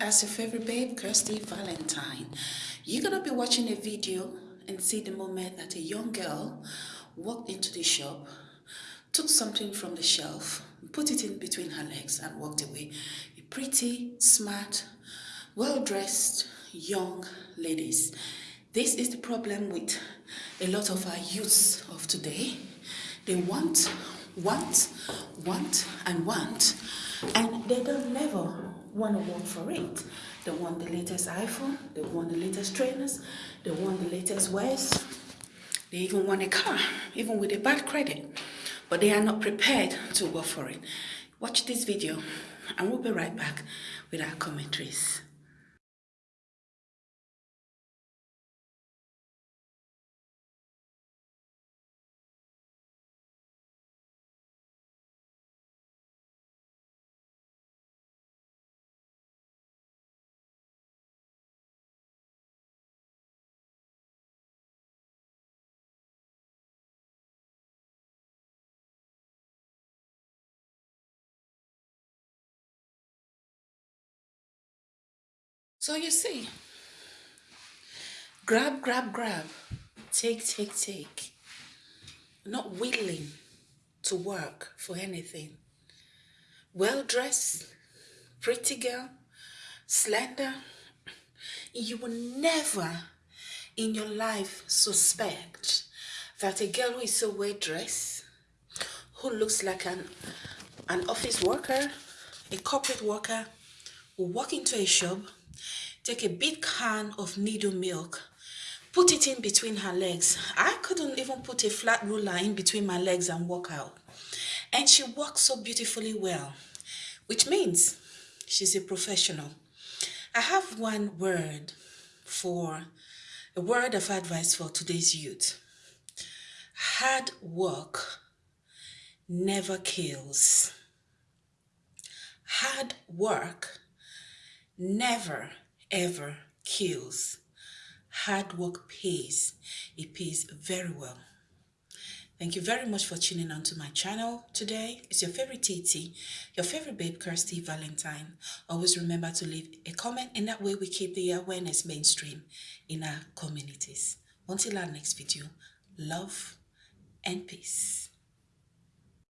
as your favorite babe, Kirsty Valentine. You're gonna be watching a video and see the moment that a young girl walked into the shop, took something from the shelf, put it in between her legs and walked away. A pretty, smart, well-dressed young ladies. This is the problem with a lot of our youths of today. They want, want, want, and want, and they don't never want to work for it. They want the latest iPhone, they want the latest trainers, they want the latest wears. They even want a car, even with a bad credit. But they are not prepared to work for it. Watch this video and we'll be right back with our commentaries. So you see, grab, grab, grab, take, take, take. Not willing to work for anything. Well dressed, pretty girl, slender. You will never in your life suspect that a girl who is so well dressed, who looks like an, an office worker, a corporate worker, will walk into a shop take a big can of Nido milk, put it in between her legs. I couldn't even put a flat ruler in between my legs and walk out. And she walks so beautifully well, which means she's a professional. I have one word for, a word of advice for today's youth. Hard work never kills. Hard work never ever kills. Hard work pays. It pays very well. Thank you very much for tuning on to my channel today. It's your favorite TT, your favorite babe, Kirsty Valentine. Always remember to leave a comment and that way we keep the awareness mainstream in our communities. Until our next video, love and peace.